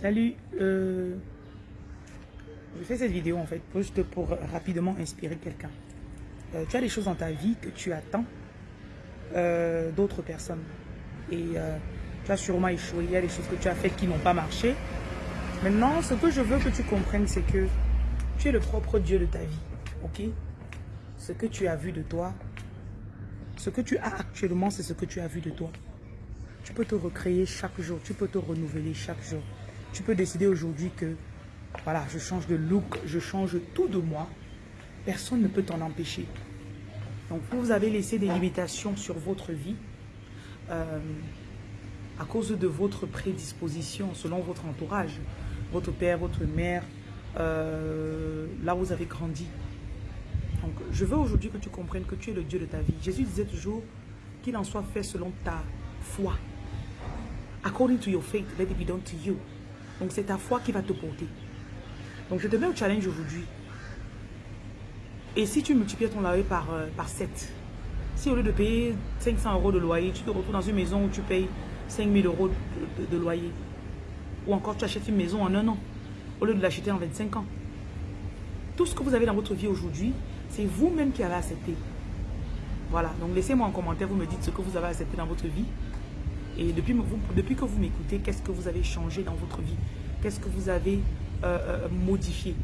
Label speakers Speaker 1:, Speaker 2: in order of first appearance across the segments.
Speaker 1: Salut, euh, je fais cette vidéo en fait juste pour rapidement inspirer quelqu'un. Euh, tu as des choses dans ta vie que tu attends euh, d'autres personnes et tu as sûrement échoué, il y a des choses que tu as faites qui n'ont pas marché. Maintenant, ce que je veux que tu comprennes, c'est que tu es le propre Dieu de ta vie, ok? Ce que tu as vu de toi, ce que tu as actuellement, c'est ce que tu as vu de toi. Tu peux te recréer chaque jour, tu peux te renouveler chaque jour. Tu peux décider aujourd'hui que, voilà, je change de look, je change tout de moi. Personne ne peut t'en empêcher. Donc, vous avez laissé des limitations sur votre vie euh, à cause de votre prédisposition, selon votre entourage, votre père, votre mère, euh, là où vous avez grandi. Donc, je veux aujourd'hui que tu comprennes que tu es le Dieu de ta vie. Jésus disait toujours qu'il en soit fait selon ta foi. According to your faith, let it be done to you. Donc c'est ta foi qui va te porter. Donc je te mets au challenge aujourd'hui. Et si tu multiplies ton loyer par, euh, par 7, si au lieu de payer 500 euros de loyer, tu te retrouves dans une maison où tu payes 5000 euros de, loyer, ou encore tu achètes une maison en un an, au lieu de l'acheter en 25 ans. Tout ce que vous avez dans votre vie aujourd'hui, c'est vous-même qui avez accepté. Voilà, donc laissez-moi en commentaire, vous me dites ce que vous avez accepté dans votre vie. Et depuis, que vous m'écoutez, qu'est-ce que vous avez changé dans votre vie? Qu'est-ce que vous avez euh, euh, modifié?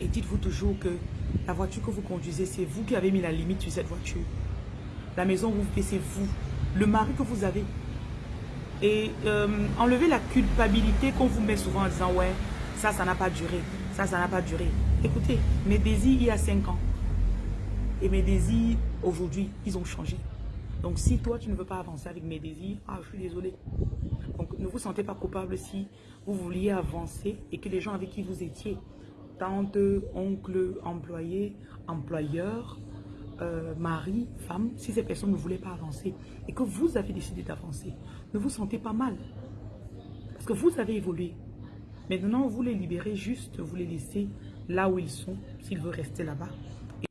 Speaker 1: Et dites-vous toujours que la voiture que vous conduisez, c'est vous qui avez mis la limite sur cette voiture. La maison où vous vivez, c'est vous. Le mari que vous avez. Et euh, enlevez la culpabilité qu'on vous met souvent en disant « Ouais, ça, ça n'a pas duré. Ça, ça n'a pas duré. » Écoutez, mes désirs il y a 5 ans et mes désirs aujourd'hui, ils ont changé. Donc si toi, tu ne veux pas avancer avec mes désirs, ah, je suis désolé. Donc ne vous sentez pas coupable si vous vouliez avancer et que les gens avec qui vous étiez, tante, oncle, employé, employeur, euh, mari, femme, si ces personnes ne voulaient pas avancer et que vous avez décidé d'avancer, ne vous sentez pas mal. Parce que vous avez évolué. Maintenant, vous les libérez juste, vous les laissez là où ils sont, s'ils veulent rester là-bas.